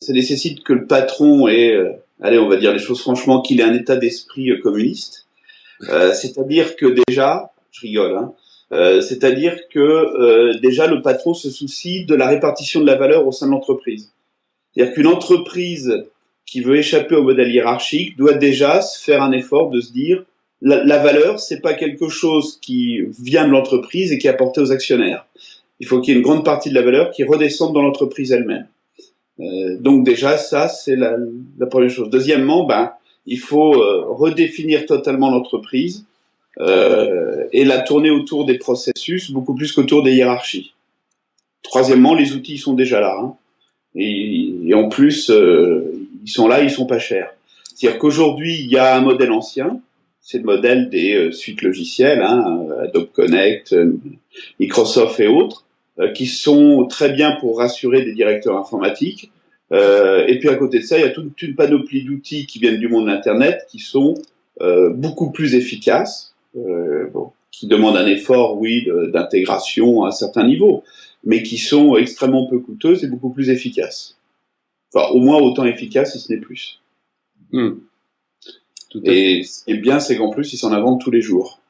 ça nécessite que le patron ait, euh, allez, on va dire les choses franchement, qu'il ait un état d'esprit euh, communiste. Euh, c'est-à-dire que déjà, je rigole, hein, c'est-à-dire que déjà le patron se soucie de la répartition de la valeur au sein de l'entreprise. C'est-à-dire qu'une entreprise qui veut échapper au modèle hiérarchique doit déjà se faire un effort de se dire la, la valeur, c'est pas quelque chose qui vient de l'entreprise et qui est apporté aux actionnaires. Il faut qu'il y ait une grande partie de la valeur qui redescende dans l'entreprise elle-même. Euh, donc déjà, ça, c'est la, première chose. Deuxièmement, ben, il faut euh, redéfinir totalement l'entreprise euh, et la tourner autour des processus beaucoup plus qu'autour des hiérarchies. Troisièmement, les outils sont déjà là. Hein. Et, en plus, euh, ils sont là, ils sont pas chers. C'est-à-dire qu'aujourd'hui, il y a un modèle ancien, c'est le modèle des suites logicielles, hein, Adobe Connect, Microsoft et autres, qui sont très bien pour rassurer des directeurs informatiques. Euh, et puis à côté de ça, il y a toute une panoplie d'outils qui viennent du monde de l'Internet qui sont euh, beaucoup plus efficaces, bon, qui demandent un effort, oui, d'intégration à un certain niveau, mais qui sont extrêmement peu coûteuses et beaucoup plus efficaces. Enfin, au moins autant efficaces, si ce n'est plus. Hmm. et ce qui est bien, c'est qu'en plus, ils s'en inventent tous les jours.